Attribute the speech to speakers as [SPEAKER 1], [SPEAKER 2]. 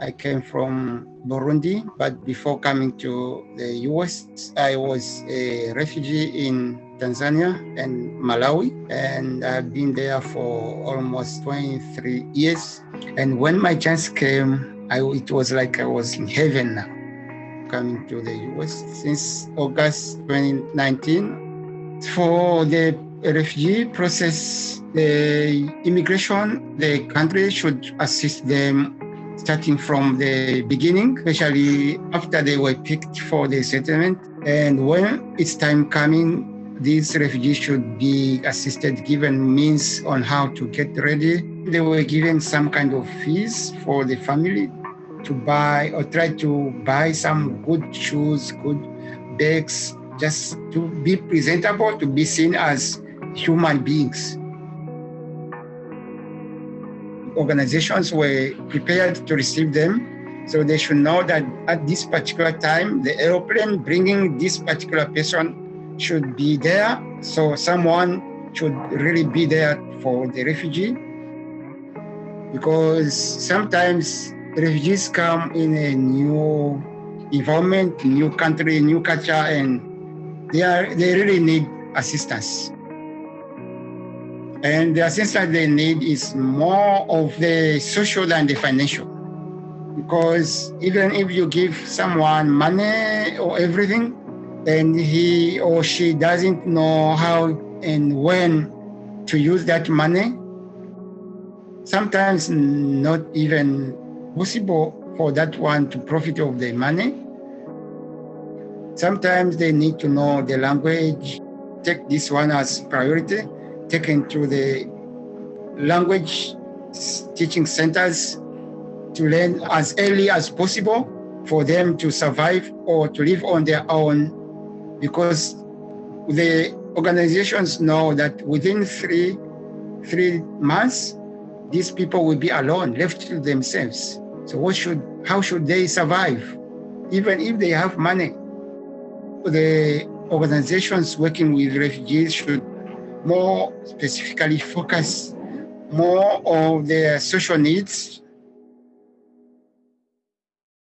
[SPEAKER 1] I came from Burundi, but before coming to the US, I was a refugee in Tanzania and Malawi, and I've been there for almost 23 years. And when my chance came, I, it was like I was in heaven now, coming to the US since August 2019. For the refugee process, the immigration, the country should assist them starting from the beginning, especially after they were picked for the settlement. And when it's time coming, these refugees should be assisted, given means on how to get ready. They were given some kind of fees for the family to buy or try to buy some good shoes, good bags, just to be presentable, to be seen as human beings. Organizations were prepared to receive them. So they should know that at this particular time, the airplane bringing this particular person should be there. So someone should really be there for the refugee. Because sometimes refugees come in a new environment, new country, new culture, and they are they really need assistance. And the assistance they need is more of the social than the financial. Because even if you give someone money or everything, and he or she doesn't know how and when to use that money, sometimes not even possible for that one to profit of the money. Sometimes they need to know the language, take this one as priority, taken to the language teaching centers to learn as early as possible for them to survive or to live on their own. Because the organizations know that within three three months these people will be alone left to themselves. So what should how should they survive? Even if they have money the organizations working with refugees should more specifically focus more on their social needs